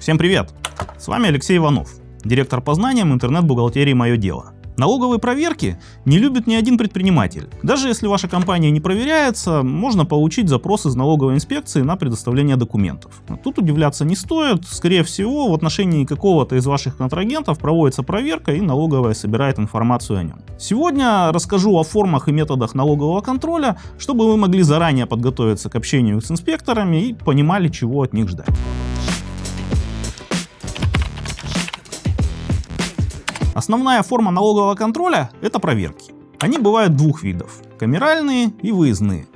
Всем привет! С вами Алексей Иванов, директор по знаниям интернет-бухгалтерии «Мое дело». Налоговые проверки не любит ни один предприниматель. Даже если ваша компания не проверяется, можно получить запрос из налоговой инспекции на предоставление документов. Тут удивляться не стоит, скорее всего в отношении какого-то из ваших контрагентов проводится проверка и налоговая собирает информацию о нем. Сегодня расскажу о формах и методах налогового контроля, чтобы вы могли заранее подготовиться к общению с инспекторами и понимали, чего от них ждать. Основная форма налогового контроля – это проверки. Они бывают двух видов – камеральные и выездные.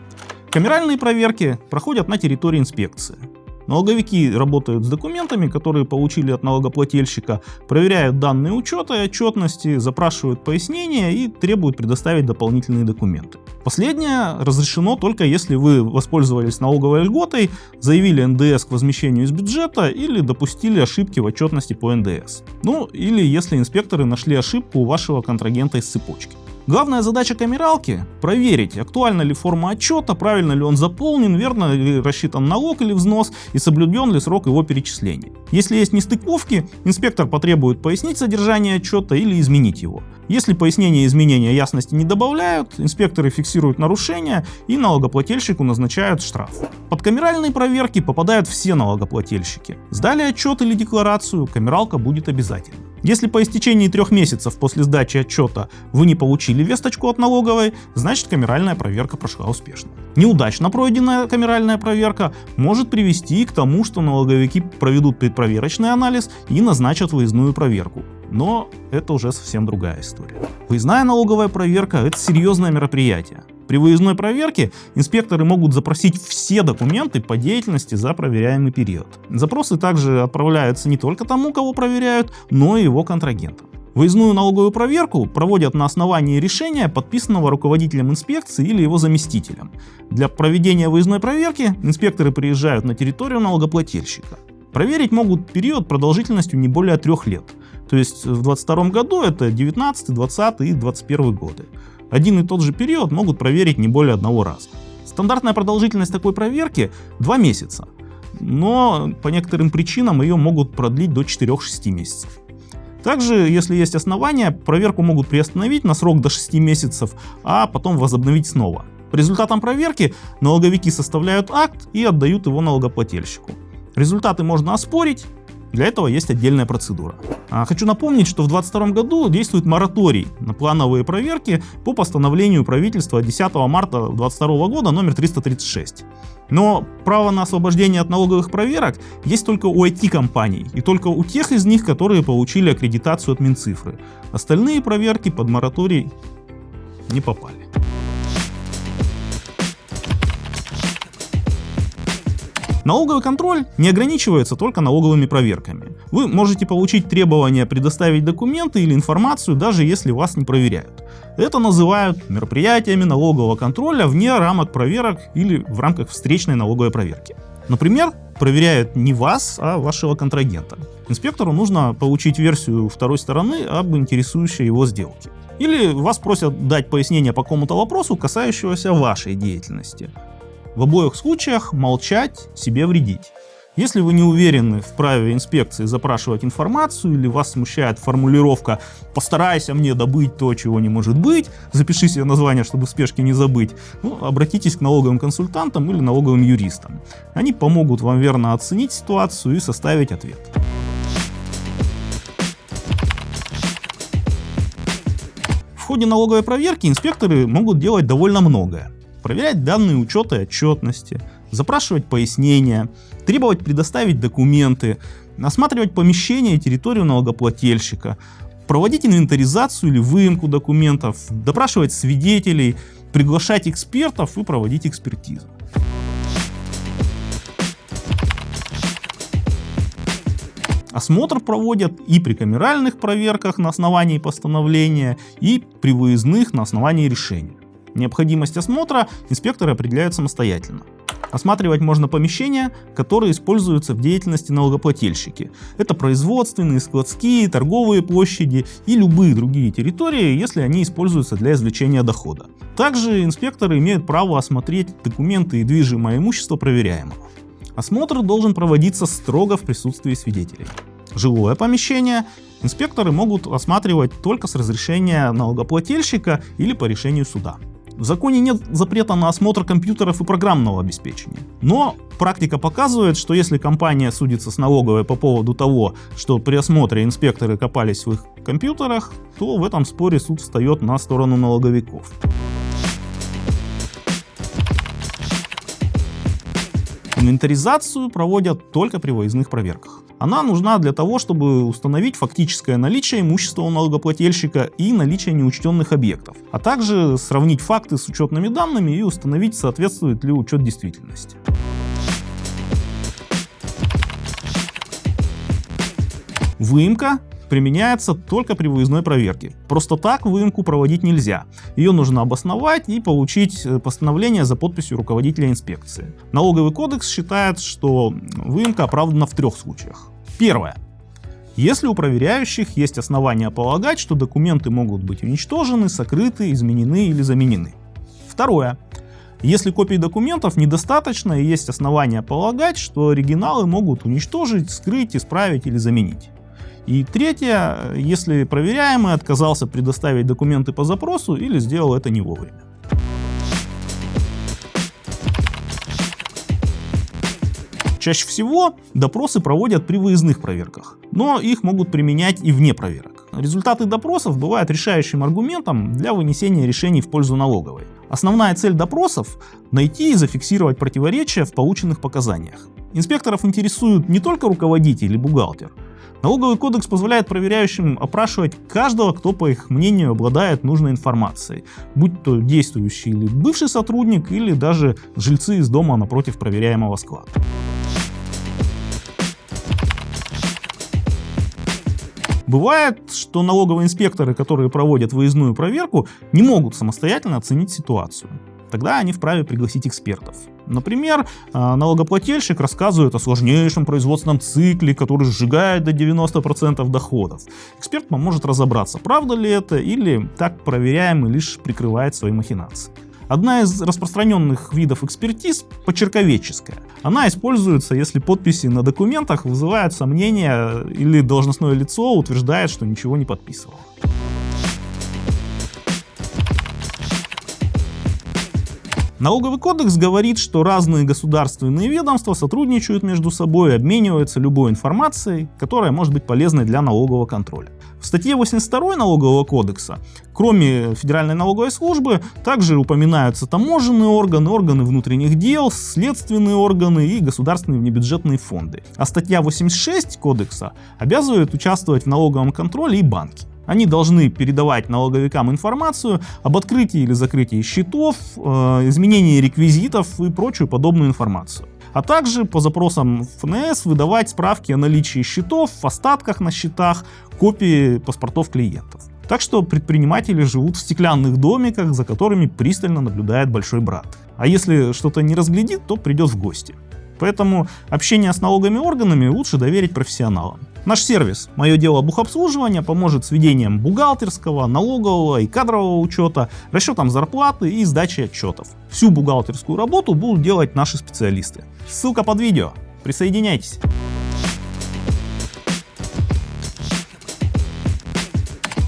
Камеральные проверки проходят на территории инспекции. Налоговики работают с документами, которые получили от налогоплательщика, проверяют данные учета и отчетности, запрашивают пояснения и требуют предоставить дополнительные документы. Последнее разрешено только если вы воспользовались налоговой льготой, заявили НДС к возмещению из бюджета или допустили ошибки в отчетности по НДС. Ну или если инспекторы нашли ошибку у вашего контрагента из цепочки. Главная задача камералки – проверить, актуальна ли форма отчета, правильно ли он заполнен, верно ли рассчитан налог или взнос и соблюден ли срок его перечисления. Если есть нестыковки, инспектор потребует пояснить содержание отчета или изменить его. Если пояснения и изменения ясности не добавляют, инспекторы фиксируют нарушения и налогоплательщику назначают штраф. Под камеральные проверки попадают все налогоплательщики. Сдали отчет или декларацию, камералка будет обязательно. Если по истечении трех месяцев после сдачи отчета вы не получили весточку от налоговой, значит камеральная проверка прошла успешно. Неудачно пройденная камеральная проверка может привести к тому, что налоговики проведут предпроверочный анализ и назначат выездную проверку. Но это уже совсем другая история. Выездная налоговая проверка – это серьезное мероприятие. При выездной проверке инспекторы могут запросить все документы по деятельности за проверяемый период. Запросы также отправляются не только тому, кого проверяют, но и его контрагентам. Выездную налоговую проверку проводят на основании решения, подписанного руководителем инспекции или его заместителем. Для проведения выездной проверки инспекторы приезжают на территорию налогоплательщика. Проверить могут период продолжительностью не более трех лет. То есть в 2022 году это 19, 20 и 21 годы. Один и тот же период могут проверить не более одного раза. Стандартная продолжительность такой проверки 2 месяца, но по некоторым причинам ее могут продлить до 4-6 месяцев. Также, если есть основания, проверку могут приостановить на срок до 6 месяцев, а потом возобновить снова. По результатам проверки налоговики составляют акт и отдают его налогоплательщику. Результаты можно оспорить для этого есть отдельная процедура. А, хочу напомнить, что в 2022 году действует мораторий на плановые проверки по постановлению правительства 10 марта 2022 года номер 336. Но право на освобождение от налоговых проверок есть только у IT-компаний и только у тех из них, которые получили аккредитацию от Минцифры. Остальные проверки под мораторий не попали. Налоговый контроль не ограничивается только налоговыми проверками. Вы можете получить требование предоставить документы или информацию, даже если вас не проверяют. Это называют мероприятиями налогового контроля вне рамок проверок или в рамках встречной налоговой проверки. Например, проверяют не вас, а вашего контрагента. Инспектору нужно получить версию второй стороны об интересующей его сделке. Или вас просят дать пояснение по какому-то вопросу, касающегося вашей деятельности. В обоих случаях молчать себе вредить. Если вы не уверены в праве инспекции запрашивать информацию или вас смущает формулировка «постарайся мне добыть то, чего не может быть», запиши себе название, чтобы в спешке не забыть, ну, обратитесь к налоговым консультантам или налоговым юристам. Они помогут вам верно оценить ситуацию и составить ответ. В ходе налоговой проверки инспекторы могут делать довольно многое проверять данные учета и отчетности, запрашивать пояснения, требовать предоставить документы, осматривать помещение и территорию налогоплательщика, проводить инвентаризацию или выемку документов, допрашивать свидетелей, приглашать экспертов и проводить экспертизу. Осмотр проводят и при камеральных проверках на основании постановления, и при выездных на основании решения. Необходимость осмотра инспекторы определяют самостоятельно. Осматривать можно помещения, которые используются в деятельности налогоплательщики. Это производственные, складские, торговые площади и любые другие территории, если они используются для извлечения дохода. Также инспекторы имеют право осмотреть документы и движимое имущество проверяемого. Осмотр должен проводиться строго в присутствии свидетелей. Жилое помещение инспекторы могут осматривать только с разрешения налогоплательщика или по решению суда. В законе нет запрета на осмотр компьютеров и программного обеспечения. Но практика показывает, что если компания судится с налоговой по поводу того, что при осмотре инспекторы копались в их компьютерах, то в этом споре суд встает на сторону налоговиков. Инвентаризацию проводят только при выездных проверках. Она нужна для того, чтобы установить фактическое наличие имущества у налогоплательщика и наличие неучтенных объектов, а также сравнить факты с учетными данными и установить, соответствует ли учет действительности. Выемка применяется только при выездной проверке. Просто так выемку проводить нельзя. Ее нужно обосновать и получить э, постановление за подписью руководителя инспекции. Налоговый кодекс считает, что выемка оправдана в трех случаях. Первое. Если у проверяющих есть основания полагать, что документы могут быть уничтожены, сокрыты, изменены или заменены. Второе. Если копий документов недостаточно и есть основания полагать, что оригиналы могут уничтожить, скрыть, исправить или заменить. И третье, если проверяемый отказался предоставить документы по запросу или сделал это не вовремя. Чаще всего допросы проводят при выездных проверках, но их могут применять и вне проверок. Результаты допросов бывают решающим аргументом для вынесения решений в пользу налоговой. Основная цель допросов – найти и зафиксировать противоречия в полученных показаниях. Инспекторов интересуют не только руководитель или бухгалтер, Налоговый кодекс позволяет проверяющим опрашивать каждого, кто, по их мнению, обладает нужной информацией, будь то действующий или бывший сотрудник, или даже жильцы из дома напротив проверяемого склада. Бывает, что налоговые инспекторы, которые проводят выездную проверку, не могут самостоятельно оценить ситуацию. Тогда они вправе пригласить экспертов. Например, а, налогоплательщик рассказывает о сложнейшем производственном цикле, который сжигает до 90% доходов. Эксперт поможет разобраться, правда ли это или так проверяемый лишь прикрывает свои махинации. Одна из распространенных видов экспертиз – почерковедческая. Она используется, если подписи на документах вызывают сомнения или должностное лицо утверждает, что ничего не подписывало. Налоговый кодекс говорит, что разные государственные ведомства сотрудничают между собой и обмениваются любой информацией, которая может быть полезной для налогового контроля. В статье 82 налогового кодекса, кроме Федеральной налоговой службы, также упоминаются таможенные органы, органы внутренних дел, следственные органы и государственные внебюджетные фонды. А статья 86 кодекса обязывает участвовать в налоговом контроле и банки. Они должны передавать налоговикам информацию об открытии или закрытии счетов, э, изменении реквизитов и прочую подобную информацию. А также по запросам ФНС выдавать справки о наличии счетов, остатках на счетах, копии паспортов клиентов. Так что предприниматели живут в стеклянных домиках, за которыми пристально наблюдает большой брат. А если что-то не разглядит, то придет в гости. Поэтому общение с налоговыми органами лучше доверить профессионалам. Наш сервис «Мое дело бухобслуживания» поможет с ведением бухгалтерского, налогового и кадрового учета, расчетом зарплаты и сдачей отчетов. Всю бухгалтерскую работу будут делать наши специалисты. Ссылка под видео. Присоединяйтесь.